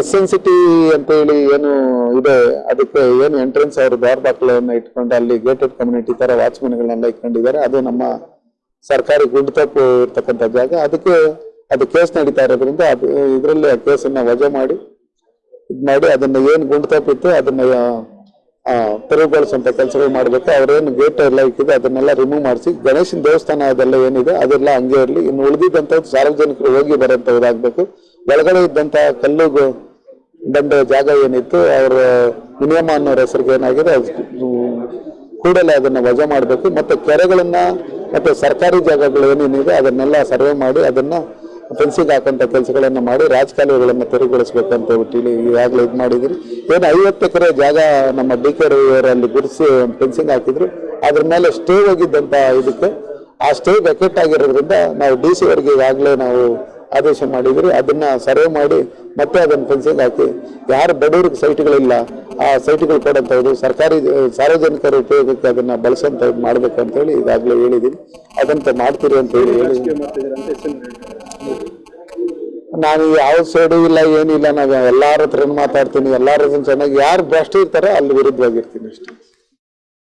S N city ಅಂತ ಹೇಳಿ ಏನು ಇದೆ. ಅದಕ್ಕೆ ಏನು ಎಂಟ್ರೆನ್ಸ್ ಅವರು ದ್ವಾರ ದಾಖಲೆಯನ್ನ ಇಟ್ಕೊಂಡು ಅಲ್ಲಿ ಗೇಟೆಡ್ ಕಮ್ಯುನಿಟಿ ತರ ವಾಚ್ಮನ್ಗಳನ್ನೆಲ್ಲ ಇಟ್ಕೊಂಡಿದ್ದಾರೆ. ಅದು ನಮ್ಮ ಸರ್ಕಾರಿ ಗುಡ್ತಪ್ಪು ಇರ್ತಕ್ಕಂಥ ಜಾಗ. ಅದಕ್ಕೆ ಅದು ಕೇಸ್ ನಡೀತಾ ಇರೋದ್ರಿಂದ ಅದು ಇದರಲ್ಲಿ ಆ ಕೇಸನ್ನ ವಜಾ ಮಾಡಿ ಇದು ಮಾಡಿ ಅದನ್ನ ಏನು ಗುಂಡು ತಪ್ಪಿತ್ತು ಅದನ್ನ ಆ, ತೆರವುಗೊಳಿಸುವಂತ ಕೆಲಸಗಳು ಮಾಡಬೇಕು. ಅವ್ರೇನು ಗೇಟ್ ಎಲ್ಲ ಇಕ್ಕಿದೆ ಅದನ್ನೆಲ್ಲ ರಿಮೂವ್ ಮಾಡಿಸಿ ಗಣೇಶನ ದೇವಸ್ಥಾನ ಅದೆಲ್ಲ ಏನಿದೆ ಅದೆಲ್ಲ ಹಂಗೆ ಇರಲಿ. ಇನ್ನು ಉಳಿದಿದ್ದಂತ ಸಾರ್ವಜನಿಕರು ಹೋಗಿ ಬರೋಂಥದ್ದಾಗಬೇಕು ಒಳಗಡೆ ಇದ್ದಂತ ಕಲ್ಲು ಬಂಡೆ ಜಾಗ ಏನಿತ್ತು ಅವರ ನಿಯಮ ಅನ್ನೋರ ಹೆಸರಿಗೆ ಏನಾಗಿದೆ ಅದು ಕೂಡಲೇ ಅದನ್ನ ವಜಾ ಮಾಡಬೇಕು. ಮತ್ತೆ ಕೆರೆಗಳನ್ನ ಮತ್ತೆ ಸರ್ಕಾರಿ ಜಾಗಗಳು ಏನೇನಿದೆ ಅದನ್ನೆಲ್ಲ ಸರ್ವೆ ಮಾಡಿ ಅದನ್ನ ಫೆನ್ಸಿಂಗ್ ಹಾಕಂತ ಕೆಲಸಗಳನ್ನು ಮಾಡಿ ರಾಜಕಾಲುವೆಗಳನ್ನು ತೆರವುಗೊಳಿಸ್ಬೇಕು ಅಂತ ಹೇಳಿ ಈಗಾಗಲೇ ಇದು ಮಾಡಿದ್ರಿ ಏನು ಐವತ್ತು ಎಕರೆ ಜಾಗ ನಮ್ಮ ಡಿ ಕೆ ರವಿಯವರಲ್ಲಿ ಗುರುಸಿ ಫೆನ್ಸಿಂಗ್ ಹಾಕಿದ್ರು. ಅದ್ರ ಮೇಲೆ ಸ್ಟೇ ಹೋಗಿದ್ದಂತ ಇದಕ್ಕೆ. ಆ ಸ್ಟೇ ವೆಕೆಟ್ ಆಗಿರೋದ್ರಿಂದ ನಾವು ಡಿ ಸಿ ಅವರಿಗೆ ಈಗಾಗಲೇ ನಾವು ಆದೇಶ ಮಾಡಿದ್ರಿ ಅದನ್ನ ಸರ್ವೆ ಮಾಡಿ ಮತ್ತೆ ಅದನ್ನ ಫೆನ್ಸಿಂಗ್ ಹಾಕಿ. ಯಾರು ಬಡವ್ರಿಗೆ ಸೈಟ್ಗಳಿಲ್ಲ ಆ ಸೈಟ್ಗಳು ಕೊಡೋಂಥದ್ದು ಸರ್ಕಾರಿ, ಸಾರ್ವಜನಿಕರ ಉಪಯೋಗಕ್ಕೆ ಅದನ್ನ ಬಳಸಂತ ಮಾಡ್ಬೇಕಂತ ಅಂತ ಹೇಳಿ ಈಗಾಗಲೇ ಹೇಳಿದೀನಿ ಅದಂತ ಮಾಡ್ತೀರಿ ಅಂತ ಹೇಳಿ ನಾನು ಯಾವ ಸೈಡು ಇಲ್ಲ, ಏನಿಲ್ಲ ನಾವು ಎಲ್ಲಾರ ಹತ್ರ ಮಾತಾಡ್ತೀನಿ, ಎಲ್ಲರ ಚೆನ್ನಾಗಿ, ಯಾರು ಬೆಸ್ಟ್ ಇರ್ತಾರೆ ಅಲ್ಲಿ ವಿರುದ್ಧವಾಗಿರ್ತೀನಿ ಅಷ್ಟೇ.